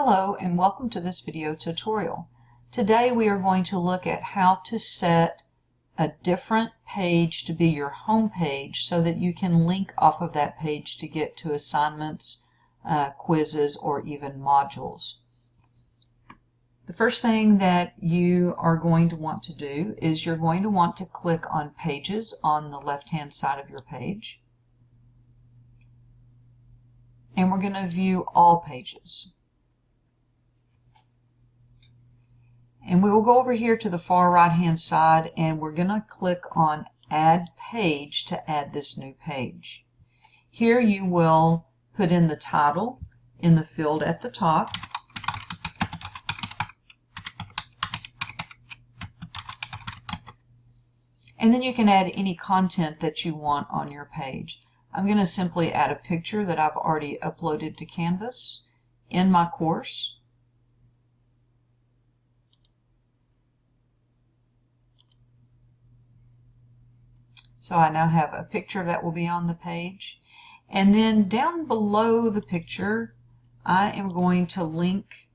Hello and welcome to this video tutorial. Today we are going to look at how to set a different page to be your home page so that you can link off of that page to get to assignments, uh, quizzes, or even modules. The first thing that you are going to want to do is you're going to want to click on Pages on the left-hand side of your page. And we're going to view all pages. And we will go over here to the far right hand side and we're going to click on Add Page to add this new page. Here you will put in the title in the field at the top. And then you can add any content that you want on your page. I'm going to simply add a picture that I've already uploaded to Canvas in my course. So I now have a picture that will be on the page. And then down below the picture, I am going to link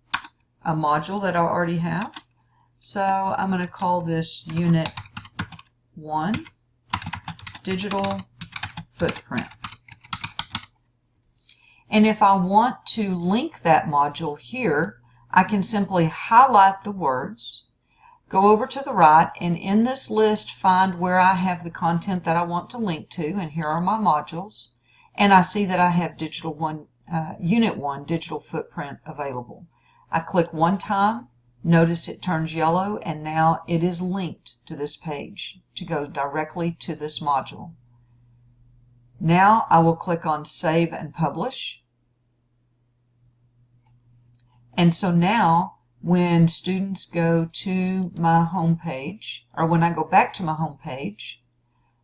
a module that I already have. So I'm going to call this Unit 1, Digital Footprint. And if I want to link that module here, I can simply highlight the words Go over to the right and in this list find where I have the content that I want to link to and here are my modules and I see that I have digital one uh, unit 1 digital footprint available. I click one time notice it turns yellow and now it is linked to this page to go directly to this module. Now I will click on save and publish and so now when students go to my home page, or when I go back to my home page,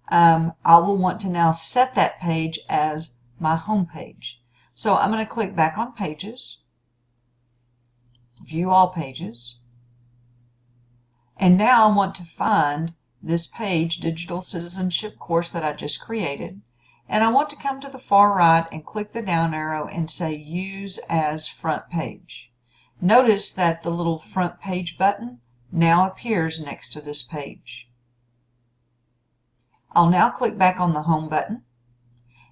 um, I will want to now set that page as my home page. So I'm going to click back on Pages, View All Pages, and now I want to find this page, Digital Citizenship course that I just created, and I want to come to the far right and click the down arrow and say Use as Front Page. Notice that the little front page button now appears next to this page. I'll now click back on the home button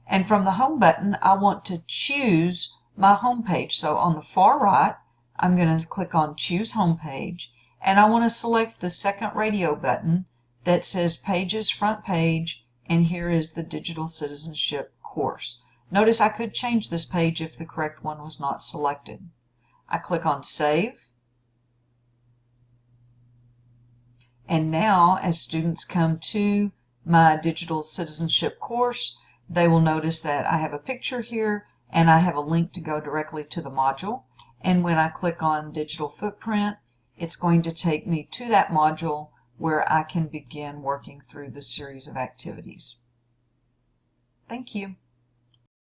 and from the home button I want to choose my home page. So on the far right I'm going to click on choose home page and I want to select the second radio button that says pages front page and here is the digital citizenship course. Notice I could change this page if the correct one was not selected. I click on Save. And now, as students come to my digital citizenship course, they will notice that I have a picture here and I have a link to go directly to the module. And when I click on Digital Footprint, it's going to take me to that module where I can begin working through the series of activities. Thank you.